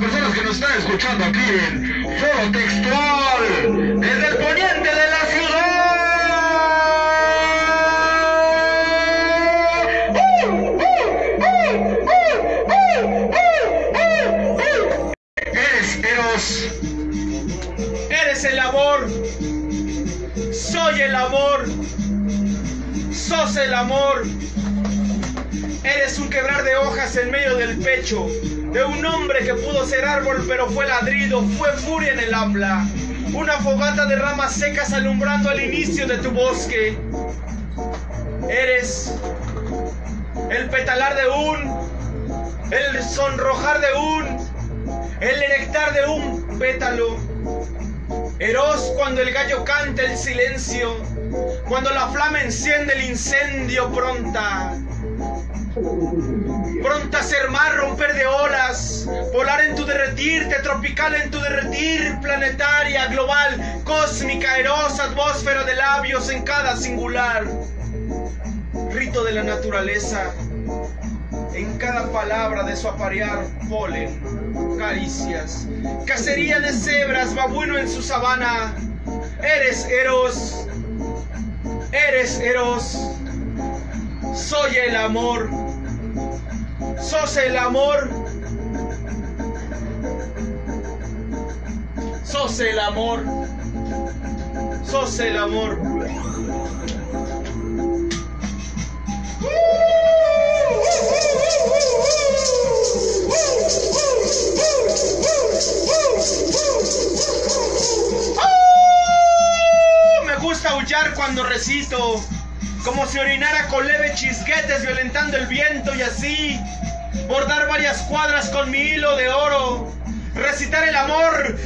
personas que nos están escuchando aquí en Foro Textual, desde el poniente de la ciudad. Eres Eros. Eres el amor. Soy el amor. Sos el amor. Eres un quebrar de hojas en medio del pecho de un hombre que pudo ser árbol pero fue ladrido, fue furia en el habla. Una fogata de ramas secas alumbrando al inicio de tu bosque. Eres el petalar de un, el sonrojar de un, el erectar de un pétalo. Eros cuando el gallo canta el silencio, cuando la flama enciende el incendio pronta. Pronta a ser mar, derretirte, tropical en tu derretir, planetaria, global, cósmica, erosa, atmósfera de labios en cada singular. Rito de la naturaleza, en cada palabra de su aparear, polen, caricias, cacería de cebras, babuino en su sabana. Eres Eros, eres Eros, soy el amor, sos el amor, sos el amor, sos el amor. Me gusta aullar cuando recito, como si orinara con leve chisguetes violentando el viento y así bordar varias cuadras con mi hilo de oro, recitar el amor.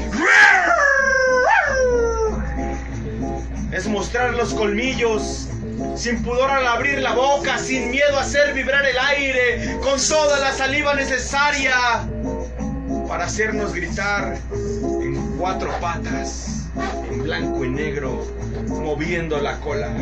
Es mostrar los colmillos, sin pudor al abrir la boca, sin miedo a hacer vibrar el aire, con toda la saliva necesaria para hacernos gritar en cuatro patas, en blanco y negro, moviendo la cola.